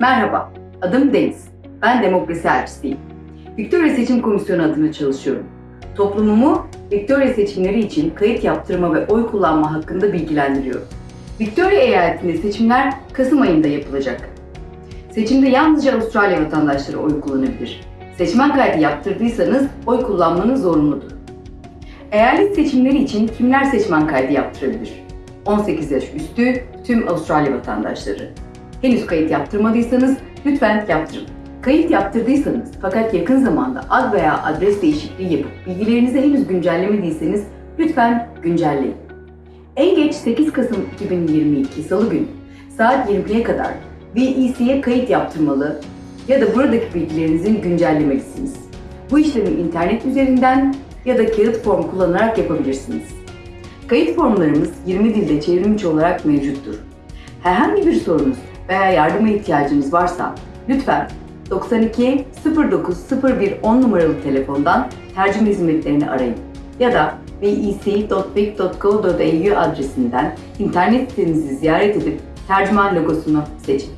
Merhaba, adım Deniz. Ben demokrasi elçisiyim. Victoria Seçim Komisyonu adına çalışıyorum. Toplumumu Victoria seçimleri için kayıt yaptırma ve oy kullanma hakkında bilgilendiriyorum. Victoria eyaletinde seçimler Kasım ayında yapılacak. Seçimde yalnızca Avustralya vatandaşları oy kullanabilir. Seçmen kaydı yaptırdıysanız oy kullanmanız zorunludur. Eyalet seçimleri için kimler seçmen kaydı yaptırabilir? 18 yaş üstü tüm Avustralya vatandaşları. Henüz kayıt yaptırmadıysanız lütfen yaptırın. Kayıt yaptırdıysanız fakat yakın zamanda ad veya adres değişikliği yapıp bilgilerinizi henüz güncellemediyseniz lütfen güncelleyin. En geç 8 Kasım 2022 Salı günü saat 20'ye kadar VEC'ye kayıt yaptırmalı ya da buradaki bilgilerinizin güncellemelisiniz. Bu işlemi internet üzerinden ya da kağıt form kullanarak yapabilirsiniz. Kayıt formlarımız 20 dilde çevrimçi olarak mevcuttur. Herhangi bir sorunuz veya yardıma ihtiyacınız varsa lütfen 92 09 01 10 numaralı telefondan tercüme hizmetlerini arayın ya da vec.vic.go.au adresinden internet sitemizi ziyaret edip tercüman logosunu seçin.